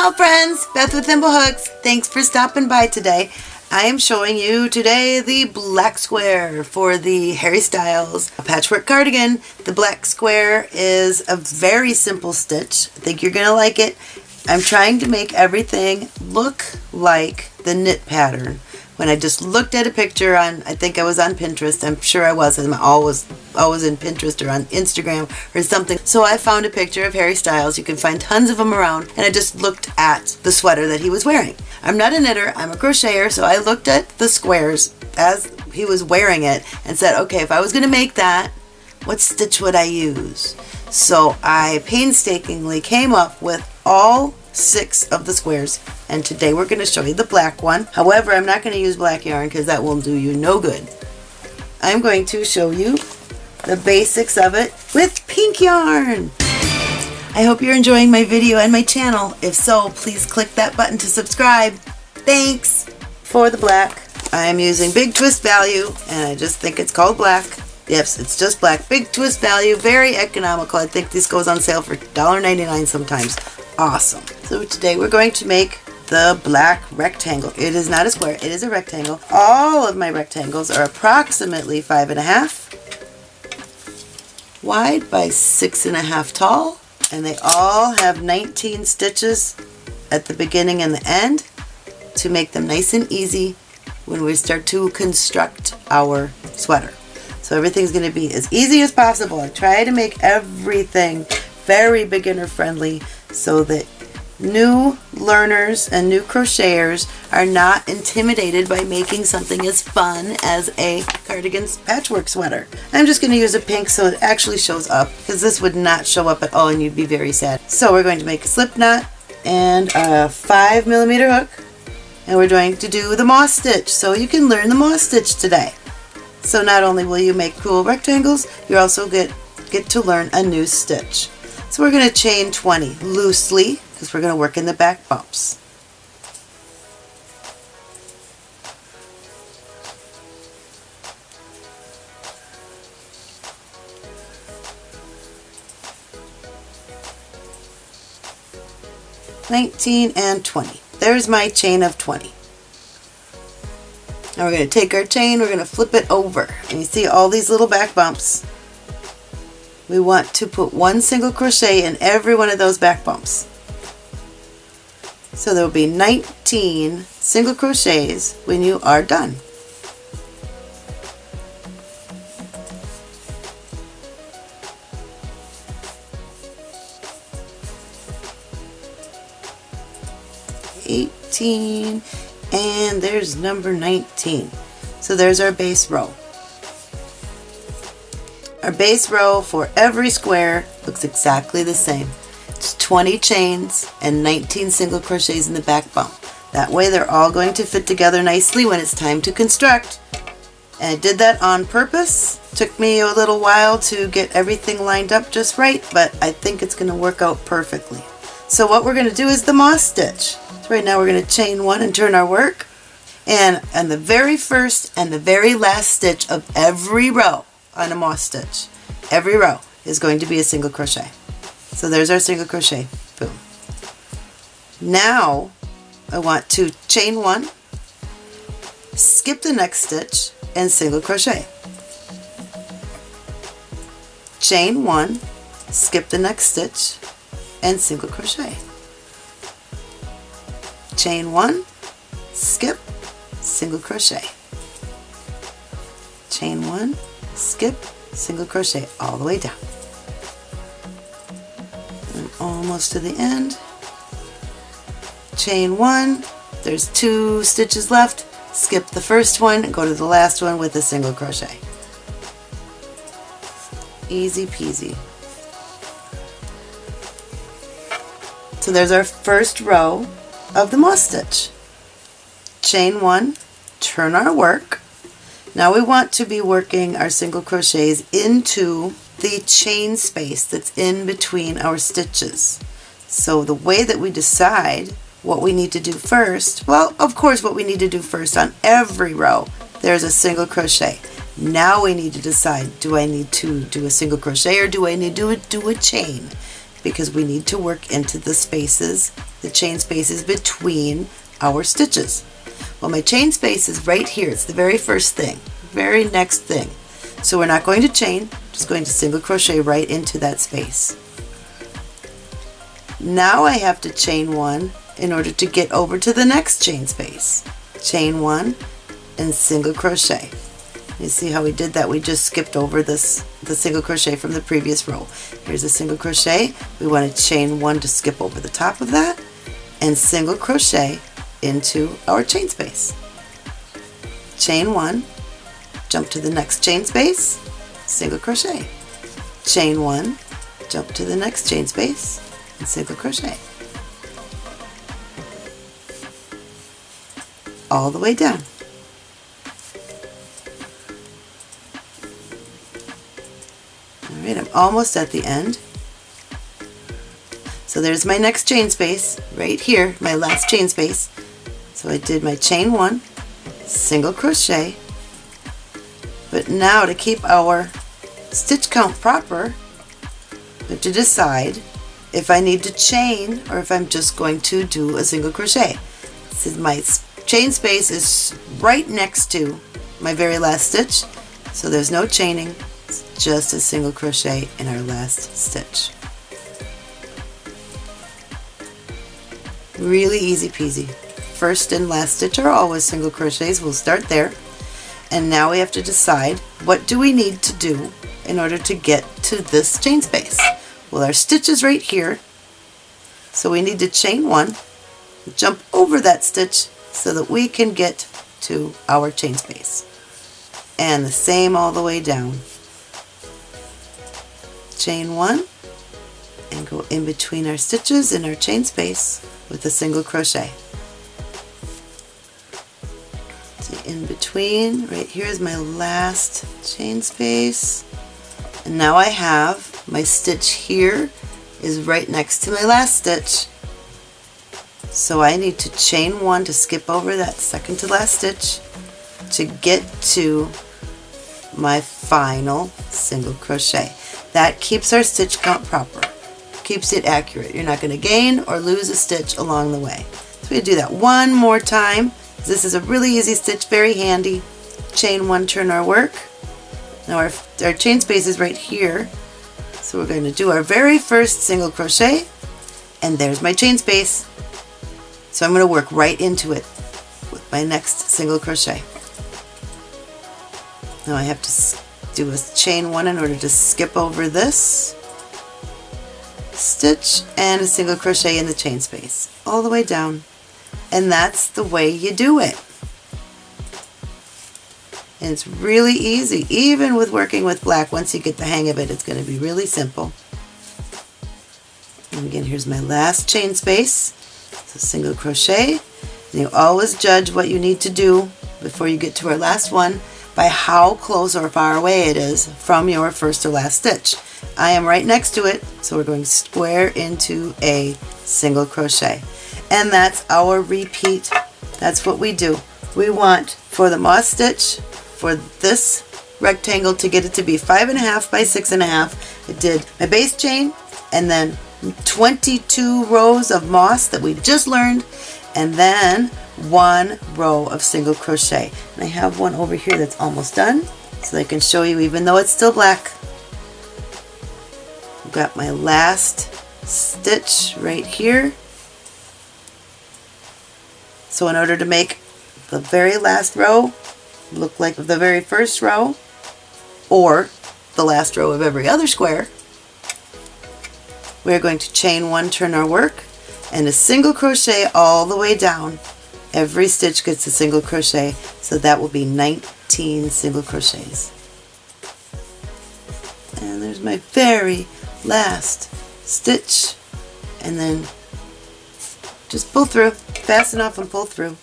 Ciao friends, Beth with Thimblehooks. Thanks for stopping by today. I am showing you today the black square for the Harry Styles patchwork cardigan. The black square is a very simple stitch. I think you're going to like it. I'm trying to make everything look like the knit pattern when I just looked at a picture on, I think I was on Pinterest, I'm sure I was, I'm always, always in Pinterest or on Instagram or something. So I found a picture of Harry Styles, you can find tons of them around, and I just looked at the sweater that he was wearing. I'm not a knitter, I'm a crocheter, so I looked at the squares as he was wearing it and said, okay, if I was going to make that, what stitch would I use? So I painstakingly came up with all six of the squares and today we're going to show you the black one. However, I'm not going to use black yarn because that will do you no good. I'm going to show you the basics of it with pink yarn. I hope you're enjoying my video and my channel. If so, please click that button to subscribe. Thanks! For the black, I'm using Big Twist Value and I just think it's called black. Yes, it's just black. Big Twist Value, very economical. I think this goes on sale for $1.99 sometimes awesome. So today we're going to make the black rectangle. It is not a square, it is a rectangle. All of my rectangles are approximately five and a half wide by six and a half tall and they all have 19 stitches at the beginning and the end to make them nice and easy when we start to construct our sweater. So everything's going to be as easy as possible. I try to make everything very beginner friendly so that new learners and new crocheters are not intimidated by making something as fun as a cardigan patchwork sweater. I'm just going to use a pink so it actually shows up because this would not show up at all and you'd be very sad. So we're going to make a slip knot and a 5 millimeter hook and we're going to do the moss stitch so you can learn the moss stitch today. So not only will you make cool rectangles, you also get, get to learn a new stitch. So we're going to chain 20 loosely because we're going to work in the back bumps. Nineteen and twenty. There's my chain of 20. Now we're going to take our chain, we're going to flip it over. And you see all these little back bumps we want to put one single crochet in every one of those back bumps. So there will be 19 single crochets when you are done. Eighteen and there's number 19. So there's our base row. Our base row for every square looks exactly the same. It's 20 chains and 19 single crochets in the back bump. That way they're all going to fit together nicely when it's time to construct. And I did that on purpose. Took me a little while to get everything lined up just right, but I think it's going to work out perfectly. So what we're going to do is the moss stitch. So right now we're going to chain one and turn our work. And on the very first and the very last stitch of every row, on a moss stitch. Every row is going to be a single crochet. So there's our single crochet. Boom. Now I want to chain one, skip the next stitch, and single crochet. Chain one, skip the next stitch, and single crochet. Chain one, skip, single crochet. Chain one, skip, single crochet all the way down. Almost to the end. Chain one, there's two stitches left, skip the first one, go to the last one with a single crochet. Easy peasy. So there's our first row of the moss stitch. Chain one, turn our work, now we want to be working our single crochets into the chain space that's in between our stitches. So the way that we decide what we need to do first, well of course what we need to do first on every row there's a single crochet. Now we need to decide do I need to do a single crochet or do I need to do a, chain because we need to work into the spaces the chain spaces between our stitches. Well, my chain space is right here. It's the very first thing, very next thing. So we're not going to chain, just going to single crochet right into that space. Now I have to chain one in order to get over to the next chain space. Chain one and single crochet. You see how we did that? We just skipped over this the single crochet from the previous row. Here's a single crochet. We want to chain one to skip over the top of that and single crochet into our chain space. Chain one, jump to the next chain space, single crochet. Chain one, jump to the next chain space, and single crochet. All the way down. Alright, I'm almost at the end. So there's my next chain space right here, my last chain space. So I did my chain one, single crochet, but now to keep our stitch count proper, I have to decide if I need to chain or if I'm just going to do a single crochet. This is my chain space is right next to my very last stitch, so there's no chaining, it's just a single crochet in our last stitch. Really easy peasy. First and last stitch are always single crochets, we'll start there. And now we have to decide what do we need to do in order to get to this chain space. Well, our stitch is right here, so we need to chain one, jump over that stitch so that we can get to our chain space. And the same all the way down. Chain one and go in between our stitches in our chain space with a single crochet. In between, right here is my last chain space. And now I have my stitch here is right next to my last stitch. So I need to chain one to skip over that second to last stitch to get to my final single crochet. That keeps our stitch count proper keeps it accurate. You're not going to gain or lose a stitch along the way. So we do that one more time. This is a really easy stitch, very handy. Chain one, turn our work. Now our, our chain space is right here. So we're going to do our very first single crochet and there's my chain space. So I'm going to work right into it with my next single crochet. Now I have to do a chain one in order to skip over this stitch and a single crochet in the chain space all the way down and that's the way you do it. And it's really easy even with working with black. Once you get the hang of it it's going to be really simple. And again here's my last chain space. So single crochet. And you always judge what you need to do before you get to our last one by how close or far away it is from your first or last stitch. I am right next to it, so we're going square into a single crochet. And that's our repeat. That's what we do. We want for the moss stitch, for this rectangle to get it to be five and a half by six and a half. I did my base chain and then 22 rows of moss that we just learned and then one row of single crochet. And I have one over here that's almost done so I can show you even though it's still black. I've got my last stitch right here. So in order to make the very last row look like the very first row or the last row of every other square, we're going to chain one, turn our work, and a single crochet all the way down. Every stitch gets a single crochet so that will be 19 single crochets. And there's my very last stitch and then just pull through fasten off and pull through.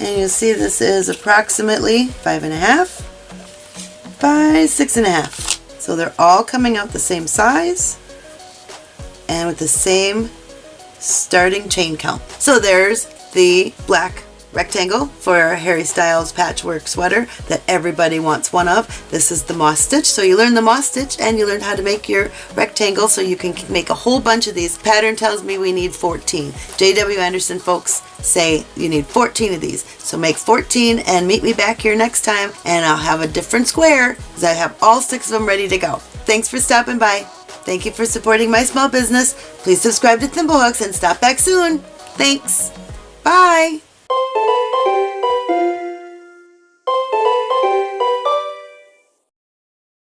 And you'll see this is approximately five and a half by six and a half. So they're all coming out the same size and with the same starting chain count. So there's the black rectangle for Harry Styles patchwork sweater that everybody wants one of. This is the moss stitch. So you learn the moss stitch and you learn how to make your rectangle so you can make a whole bunch of these. Pattern tells me we need 14. J.W. Anderson folks say you need 14 of these. So make 14 and meet me back here next time and I'll have a different square because I have all six of them ready to go. Thanks for stopping by. Thank you for supporting my small business. Please subscribe to Thimblehooks and stop back soon. Thanks. Bye. Thank you.